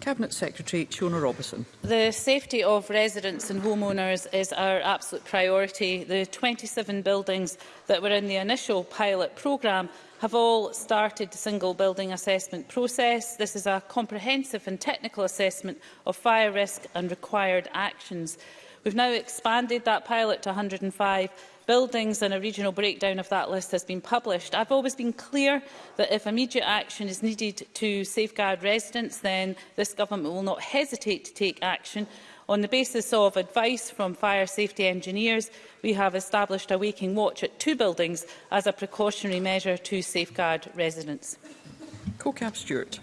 Cabinet Secretary Shona Robertson. The safety of residents and homeowners is our absolute priority. The 27 buildings that were in the initial pilot programme have all started the single building assessment process. This is a comprehensive and technical assessment of fire risk and required actions. We've now expanded that pilot to 105 buildings and a regional breakdown of that list has been published. I've always been clear that if immediate action is needed to safeguard residents, then this government will not hesitate to take action. On the basis of advice from fire safety engineers, we have established a waking watch at two buildings as a precautionary measure to safeguard residents. CoCab Stewart.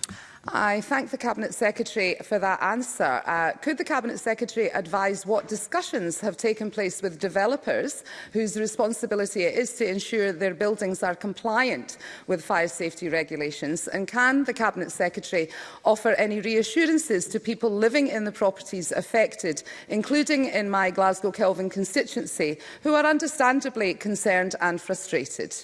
I thank the Cabinet Secretary for that answer. Uh, could the Cabinet Secretary advise what discussions have taken place with developers whose responsibility it is to ensure their buildings are compliant with fire safety regulations? And can the Cabinet Secretary offer any reassurances to people living in the properties affected, including in my Glasgow Kelvin constituency, who are understandably concerned and frustrated?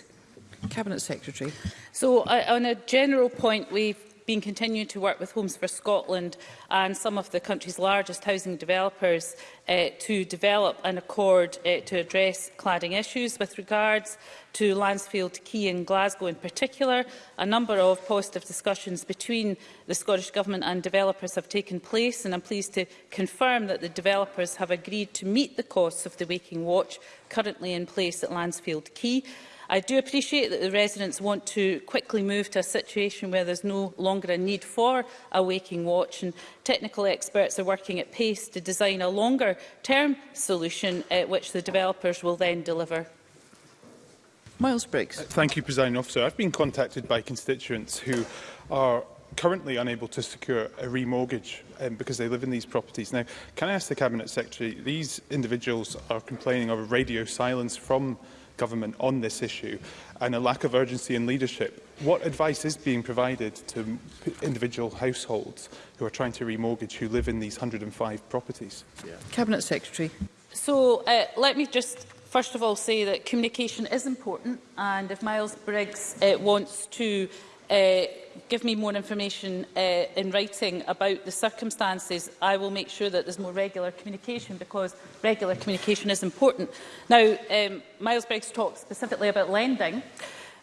Cabinet Secretary. So, uh, on a general point, we've been continuing to work with Homes for Scotland and some of the country's largest housing developers uh, to develop an accord uh, to address cladding issues. With regards to Lansfield Quay in Glasgow in particular, a number of positive discussions between the Scottish Government and developers have taken place and I'm pleased to confirm that the developers have agreed to meet the costs of the Waking Watch currently in place at Lansfield Quay. I do appreciate that the residents want to quickly move to a situation where there's no longer a need for a waking watch and technical experts are working at pace to design a longer term solution at eh, which the developers will then deliver. Miles Briggs. Uh, thank you, President Officer. I've been contacted by constituents who are currently unable to secure a remortgage um, because they live in these properties. Now, can I ask the Cabinet Secretary, these individuals are complaining of a radio silence from government on this issue and a lack of urgency and leadership. What advice is being provided to individual households who are trying to remortgage who live in these 105 properties? Yeah. Cabinet Secretary. So uh, let me just first of all say that communication is important and if Miles Briggs uh, wants to uh, give me more information uh, in writing about the circumstances, I will make sure that there's more regular communication because regular communication is important. Now, um, Miles Briggs talked specifically about lending.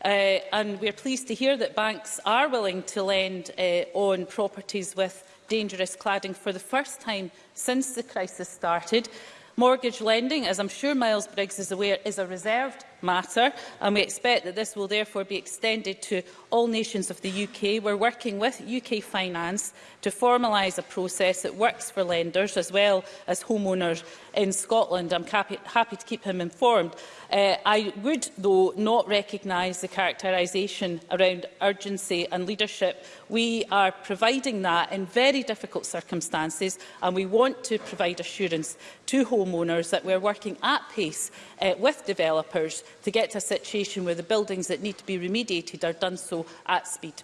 Uh, and we are pleased to hear that banks are willing to lend uh, on properties with dangerous cladding for the first time since the crisis started. Mortgage lending, as I'm sure Miles Briggs is aware, is a reserved matter, and we expect that this will therefore be extended to all nations of the UK. We're working with UK Finance to formalise a process that works for lenders as well as homeowners in Scotland. I'm happy, to keep him informed. Uh, I would, though, not recognise the characterisation around urgency and leadership. We are providing that in very difficult circumstances, and we want to provide assurance to homeowners that we're working at pace uh, with developers to get to a situation where the buildings that need to be remediated are done so at speed.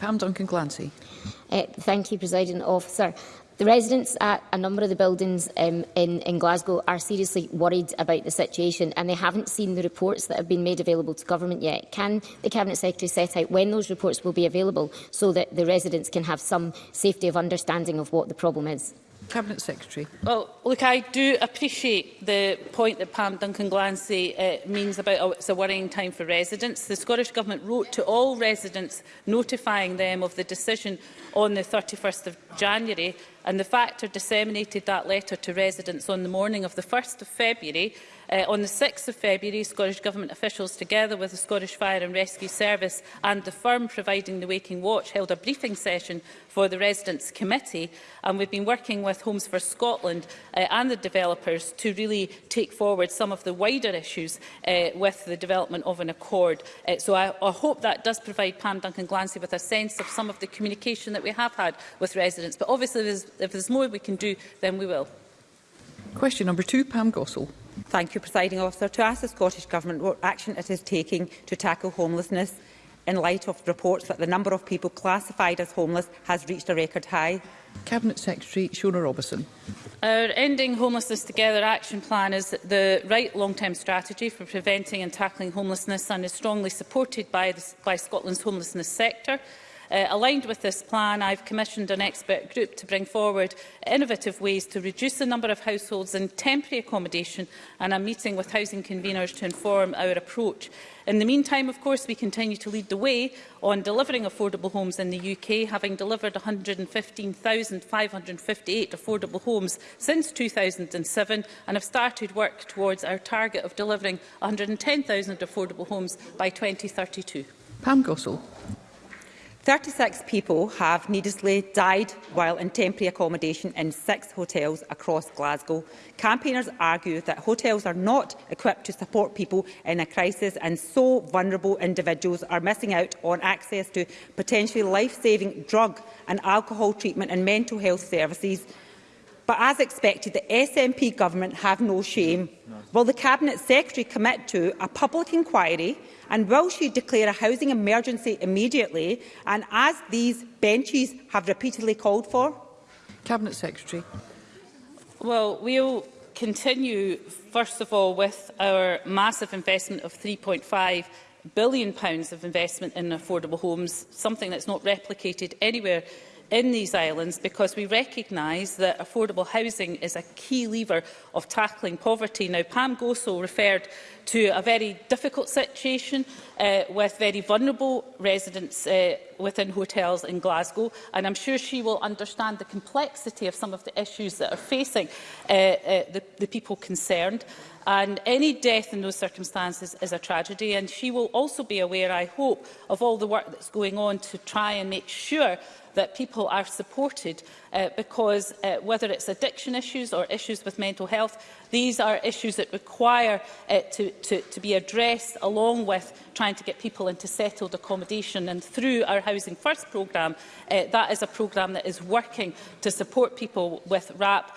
Pam Duncan Glancy. Uh, thank you, President Officer. The residents at a number of the buildings um, in, in Glasgow are seriously worried about the situation and they haven't seen the reports that have been made available to government yet. Can the Cabinet Secretary set out when those reports will be available so that the residents can have some safety of understanding of what the problem is? Cabinet Secretary. Well, look, I do appreciate the point that Pam Duncan Glancy uh, means about oh, it's a worrying time for residents. The Scottish Government wrote to all residents notifying them of the decision on the 31st of January and the factor disseminated that letter to residents on the morning of the 1st of February. Uh, on the 6th of February, Scottish Government officials, together with the Scottish Fire and Rescue Service and the firm providing the Waking Watch, held a briefing session for the Residents' Committee. And we've been working with Homes for Scotland uh, and the developers to really take forward some of the wider issues uh, with the development of an accord. Uh, so I, I hope that does provide Pam Duncan Glancy with a sense of some of the communication that we have had with residents. But obviously, there's if there's more we can do, then we will. Question number two, Pam Gossel. Thank you, Presiding Officer. To ask the Scottish Government what action it is taking to tackle homelessness in light of reports that the number of people classified as homeless has reached a record high. Cabinet Secretary Shona Robison. Our Ending Homelessness Together action plan is the right long-term strategy for preventing and tackling homelessness and is strongly supported by, the, by Scotland's homelessness sector. Uh, aligned with this plan, I've commissioned an expert group to bring forward innovative ways to reduce the number of households in temporary accommodation and I'm meeting with housing conveners to inform our approach. In the meantime, of course, we continue to lead the way on delivering affordable homes in the UK, having delivered 115,558 affordable homes since 2007 and have started work towards our target of delivering 110,000 affordable homes by 2032. Pam Gossel. 36 people have needlessly died while in temporary accommodation in six hotels across Glasgow. Campaigners argue that hotels are not equipped to support people in a crisis and so vulnerable individuals are missing out on access to potentially life-saving drug and alcohol treatment and mental health services. But as expected, the SNP government have no shame. No. Will the Cabinet Secretary commit to a public inquiry And will she declare a housing emergency immediately and as these benches have repeatedly called for? Cabinet Secretary. Well, we'll continue, first of all, with our massive investment of £3.5 billion of investment in affordable homes, something that's not replicated anywhere in these islands because we recognise that affordable housing is a key lever of tackling poverty. Now, Pam Goso referred to a very difficult situation uh, with very vulnerable residents uh, within hotels in Glasgow. And I'm sure she will understand the complexity of some of the issues that are facing uh, uh, the, the people concerned. And any death in those circumstances is a tragedy. And she will also be aware, I hope, of all the work that's going on to try and make sure that people are supported uh, because uh, whether it's addiction issues or issues with mental health, these are issues that require uh, to, to, to be addressed along with trying to get people into settled accommodation. And through our Housing First programme, uh, that is a programme that is working to support people with RAP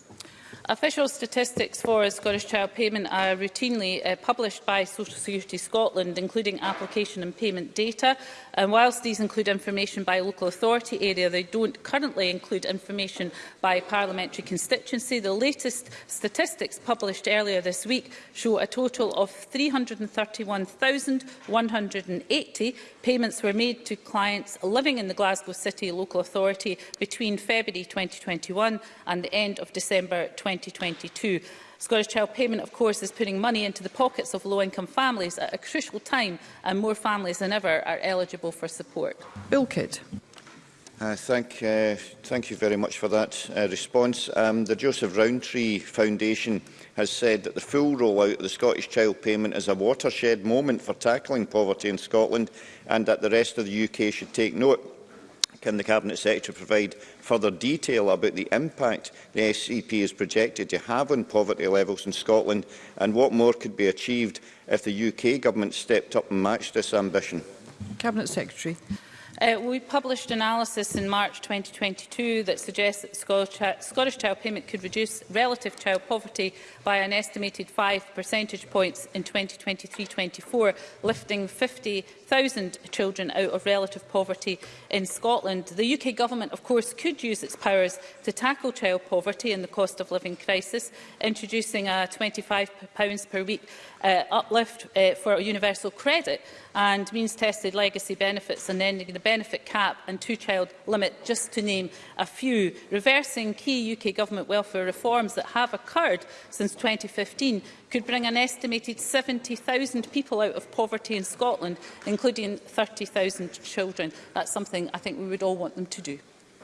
Official statistics for Scottish Child Payment are routinely uh, published by Social Security Scotland, including application and payment data. And whilst these include information by local authority area, they don't currently include information by parliamentary constituency. The latest statistics published earlier this week show a total of 331,180 payments were made to clients living in the Glasgow City local authority between February 2021 and the end of December 2021. 2022. Scottish Child Payment, of course, is putting money into the pockets of low-income families at a crucial time, and more families than ever are eligible for support. Bill Kidd. Uh, thank, uh, thank you very much for that uh, response. Um, the Joseph Rowntree Foundation has said that the full rollout of the Scottish Child Payment is a watershed moment for tackling poverty in Scotland and that the rest of the UK should take note. Can the Cabinet Secretary provide further detail about the impact the SCP e is projected to have on poverty levels in Scotland and what more could be achieved if the UK Government stepped up and matched this ambition? Cabinet Secretary. Uh, we published analysis in March 2022 that suggests that Scottish, Scottish child payment could reduce relative child poverty by an estimated 5 percentage points in 2023-24, lifting 50,000 children out of relative poverty in Scotland. The UK Government, of course, could use its powers to tackle child poverty and the cost of living crisis, introducing a £25 per week uh, uplift uh, for universal credit and means-tested legacy benefits and ending the benefit cap and two-child limit, just to name a few, reversing key UK government welfare reforms that have occurred since 2015 could bring an estimated 70,000 people out of poverty in Scotland, including 30,000 children. That's something I think we would all want them to do.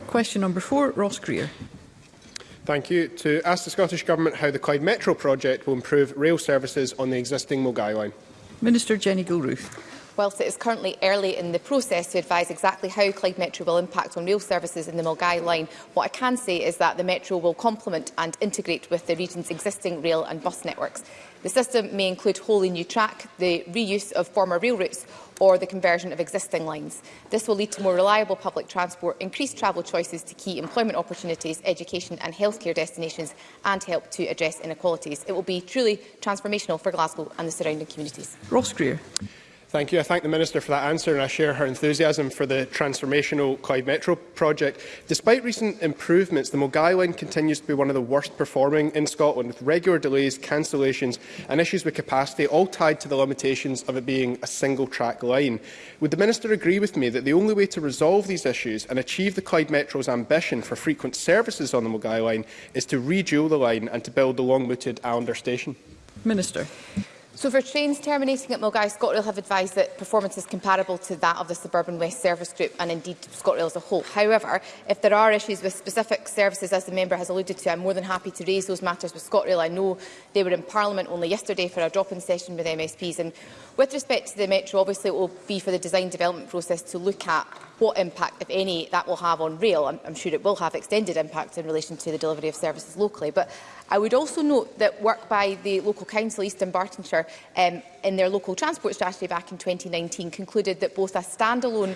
Question number four, Ross Greer. Thank you. To ask the Scottish Government how the Clyde Metro project will improve rail services on the existing Mogai line. Minister Jenny Gilruth whilst it is currently early in the process to advise exactly how Clyde Metro will impact on rail services in the Mulgai line, what I can say is that the Metro will complement and integrate with the region's existing rail and bus networks. The system may include wholly new track, the reuse of former rail routes or the conversion of existing lines. This will lead to more reliable public transport, increased travel choices to key employment opportunities, education and healthcare destinations and help to address inequalities. It will be truly transformational for Glasgow and the surrounding communities. Ross Greer. Thank you. I thank the Minister for that answer and I share her enthusiasm for the transformational Clyde Metro project. Despite recent improvements, the Mulgai line continues to be one of the worst performing in Scotland, with regular delays, cancellations and issues with capacity, all tied to the limitations of it being a single-track line. Would the Minister agree with me that the only way to resolve these issues and achieve the Clyde Metro's ambition for frequent services on the Mulgai line is to redual the line and to build the long-mooted Allander station? Minister. So for trains terminating at Mulgai, ScotRail have advised that performance is comparable to that of the Suburban West Service Group and indeed ScotRail as a whole. However, if there are issues with specific services, as the member has alluded to, I'm more than happy to raise those matters with ScotRail. I know they were in Parliament only yesterday for a drop-in session with MSPs. And with respect to the Metro, obviously it will be for the design development process to look at what impact, if any, that will have on rail. I'm, I'm sure it will have extended impact in relation to the delivery of services locally. But I would also note that work by the local council, Eastern Bartonshire, um, in their local transport strategy back in 2019 concluded that both a standalone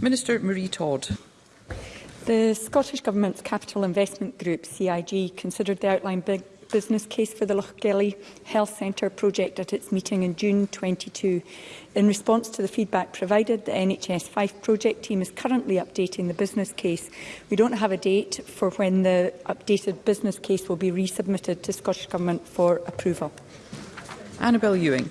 Minister Marie Todd. The Scottish Government's Capital Investment Group, CIG, considered the outline big business case for the Lochgelly Health Centre project at its meeting in June 22. In response to the feedback provided, the NHS 5 project team is currently updating the business case. We don't have a date for when the updated business case will be resubmitted to Scottish Government for approval. Annabel Ewing.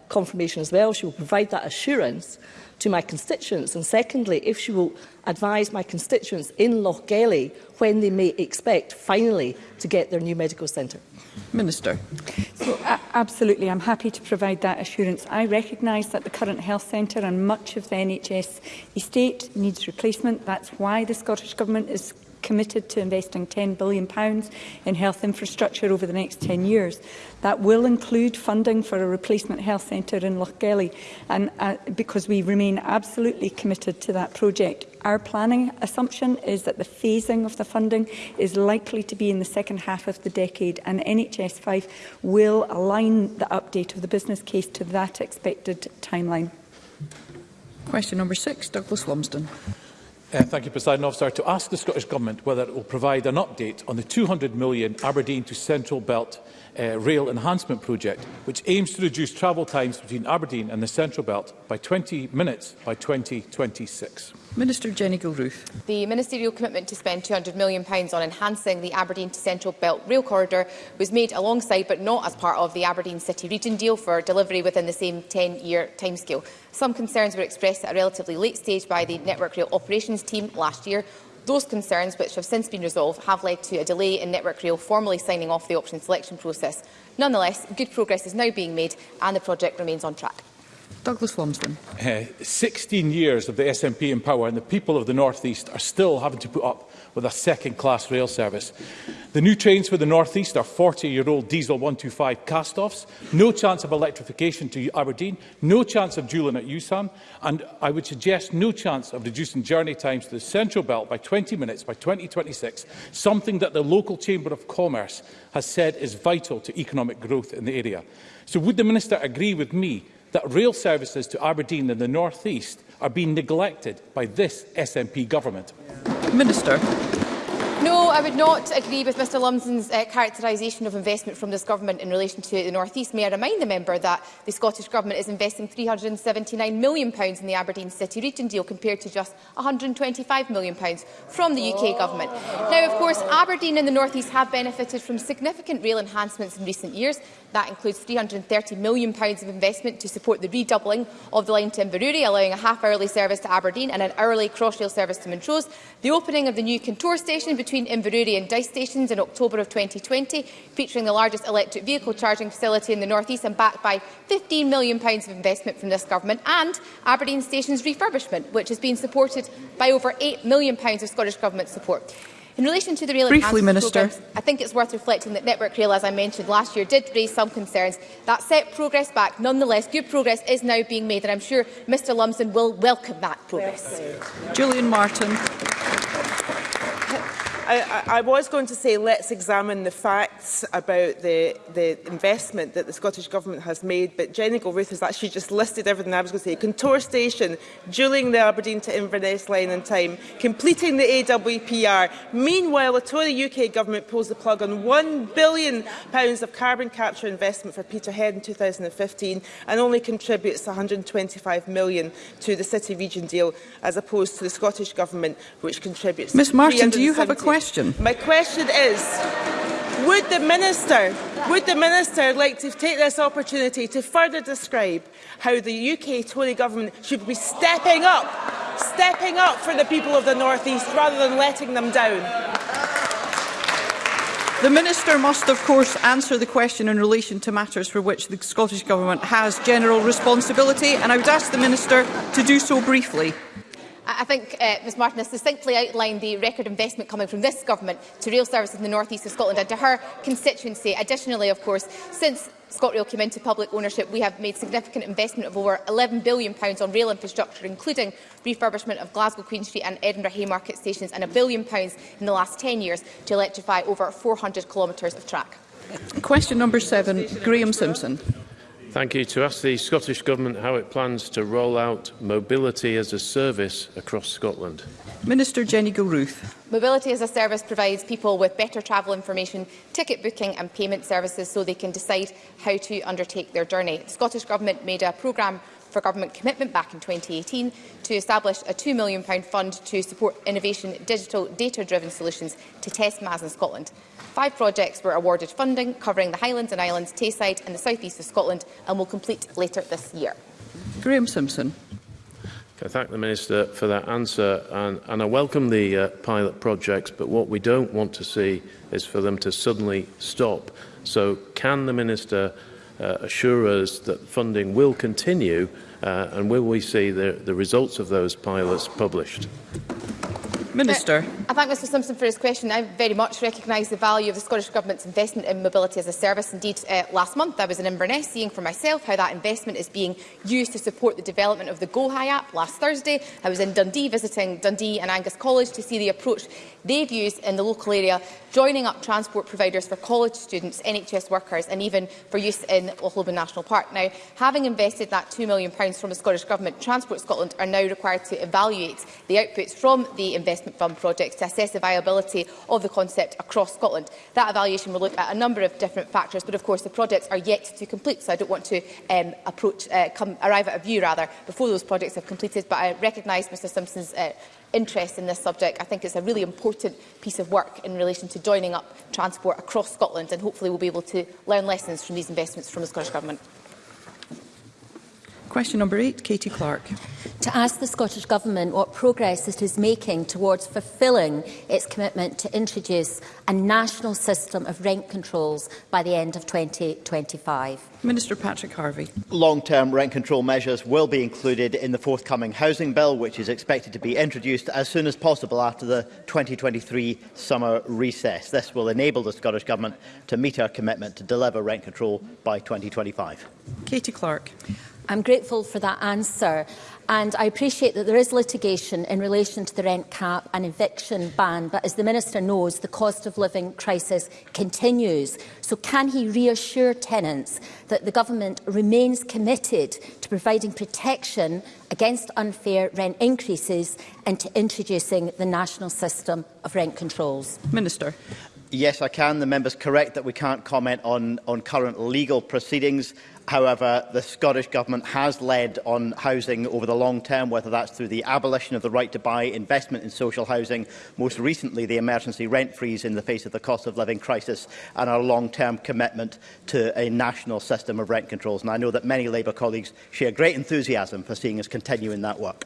confirmation as well, she will provide that assurance, to my constituents? And secondly, if she will advise my constituents in Loch Gelly when they may expect finally to get their new medical centre. Minister. So, uh, absolutely, I'm happy to provide that assurance. I recognise that the current health centre and much of the NHS estate needs replacement. That's why the Scottish Government is committed to investing £10 billion in health infrastructure over the next 10 years. That will include funding for a replacement health centre in Lochgelly and, uh, because we remain absolutely committed to that project. Our planning assumption is that the phasing of the funding is likely to be in the second half of the decade and NHS 5 will align the update of the business case to that expected timeline. Question number six, Douglas Lumsden. Uh, thank you, President Officer. To ask the Scottish Government whether it will provide an update on the £200 million Aberdeen to Central Belt uh, rail enhancement project, which aims to reduce travel times between Aberdeen and the Central Belt by 20 minutes by 2026. Minister Jenny Gilruth. The ministerial commitment to spend £200 million on enhancing the Aberdeen to Central Belt rail corridor was made alongside but not as part of the Aberdeen City Region deal for delivery within the same 10-year timescale. Some concerns were expressed at a relatively late stage by the Network Rail Operations team last year Those concerns, which have since been resolved, have led to a delay in Network Rail formally signing off the option selection process. Nonetheless, good progress is now being made and the project remains on track. Douglas Wormsman. Uh, 16 years of the SNP in power and the people of the North East are still having to put up with a second-class rail service. The new trains for the northeast are 40-year-old diesel 125 cast-offs, no chance of electrification to Aberdeen, no chance of dueling at USAM, and I would suggest no chance of reducing journey times to the Central Belt by 20 minutes by 2026, something that the local Chamber of Commerce has said is vital to economic growth in the area. So would the Minister agree with me that rail services to Aberdeen and the northeast are being neglected by this SNP government? Yeah. minister. No, I would not agree with Mr Lumsden's uh, characterisation of investment from this government in relation to the North East. May I remind the member that the Scottish Government is investing £379 million in the Aberdeen City Region deal compared to just £125 million from the UK Government. Now, of course, Aberdeen and the North East have benefited from significant rail enhancements in recent years. That includes £330 million of investment to support the redoubling of the line to Inverurie, allowing a half-hourly service to Aberdeen and an hourly cross-rail service to Montrose, the opening of the new Contour station between Inverurie and Dice stations in October of 2020, featuring the largest electric vehicle charging facility in the North East and backed by £15 million of investment from this government, and Aberdeen Station's refurbishment, which has been supported by over £8 million of Scottish Government support. In relation to the rail Briefly, Minister. I think it's worth reflecting that Network Rail, as I mentioned last year, did raise some concerns. That set progress back. Nonetheless, good progress is now being made, and I'm sure Mr Lumsden will welcome that progress. Julian Martin. I, I, I was going to say let's examine the facts about the, the investment that the Scottish Government has made, but Jenny Gilruth has actually just listed everything I was going to say. Contour Station, dueling the Aberdeen to Inverness line in time, completing the AWPR. Meanwhile, a Tory UK Government pulls the plug on £1 billion of carbon capture investment for Peterhead in 2015 and only contributes £125 million to the City-Region deal as opposed to the Scottish Government, which contributes... Miss Martin, do you have a question? question? My question is Would the Minister would the Minister like to take this opportunity to further describe how the UK Tory government should be stepping up, stepping up for the people of the North East rather than letting them down? The Minister must, of course, answer the question in relation to matters for which the Scottish Government has general responsibility, and I would ask the Minister to do so briefly. I think uh, Ms Martin has succinctly outlined the record investment coming from this government to rail services in the north east of Scotland and to her constituency. Additionally, of course, since ScotRail came into public ownership, we have made significant investment of over £11 billion on rail infrastructure, including refurbishment of Glasgow Queen Street and Edinburgh Haymarket stations, and a billion pounds in the last 10 years to electrify over 400 kilometres of track. Question number seven, Graham Simpson. Thank you. To ask the Scottish Government how it plans to roll out mobility as a service across Scotland. Minister Jenny Gilruth. Mobility as a service provides people with better travel information, ticket booking and payment services so they can decide how to undertake their journey. The Scottish Government made a programme for government commitment back in 2018 to establish a £2 million fund to support innovation, digital, data-driven solutions to test MAS in Scotland. Five projects were awarded funding covering the Highlands and Islands, Tayside and the south-east of Scotland and will complete later this year. Graham Simpson. I thank the Minister for that answer and, and I welcome the uh, pilot projects but what we don't want to see is for them to suddenly stop. So can the Minister uh, assure us that funding will continue uh, and will we see the, the results of those pilots published? Minister. Uh, I thank Mr Simpson for his question. I very much recognise the value of the Scottish Government's investment in mobility as a service. Indeed, uh, last month I was in Inverness seeing for myself how that investment is being used to support the development of the Go app last Thursday. I was in Dundee visiting Dundee and Angus College to see the approach they've used in the local area, joining up transport providers for college students, NHS workers and even for use in Lochloben National Park. Now, having invested that £2 million from the Scottish Government, Transport Scotland are now required to evaluate the outputs from the investment investment fund projects to assess the viability of the concept across Scotland. That evaluation will look at a number of different factors, but of course the projects are yet to complete, so I don't want to um, approach, uh, come, arrive at a view rather before those projects have completed, but I recognise Mr Simpson's uh, interest in this subject. I think it's a really important piece of work in relation to joining up transport across Scotland and hopefully we'll be able to learn lessons from these investments from the Scottish Government. Question number eight, Katie Clark. To ask the Scottish Government what progress it is making towards fulfilling its commitment to introduce a national system of rent controls by the end of 2025. Minister Patrick Harvey. Long-term rent control measures will be included in the forthcoming housing bill, which is expected to be introduced as soon as possible after the 2023 summer recess. This will enable the Scottish Government to meet our commitment to deliver rent control by 2025. Katie Clark. I'm grateful for that answer and I appreciate that there is litigation in relation to the rent cap and eviction ban, but as the Minister knows, the cost of living crisis continues. So can he reassure tenants that the government remains committed to providing protection against unfair rent increases and to introducing the national system of rent controls? Minister. Yes, I can. The member's correct that we can't comment on, on current legal proceedings. However, the Scottish Government has led on housing over the long term, whether that's through the abolition of the right to buy, investment in social housing, most recently the emergency rent freeze in the face of the cost of living crisis, and our long-term commitment to a national system of rent controls. And I know that many Labour colleagues share great enthusiasm for seeing us continue in that work.